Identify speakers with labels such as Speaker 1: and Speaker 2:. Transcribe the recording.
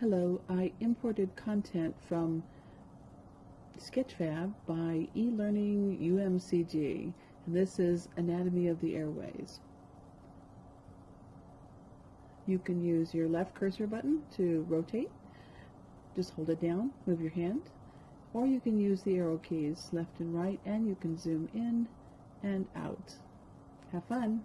Speaker 1: Hello, I imported content from Sketchfab by eLearning UMCG, and this is Anatomy of the Airways. You can use your left cursor button to rotate. Just hold it down, move your hand, or you can use the arrow keys left and right, and you can zoom in and out. Have fun!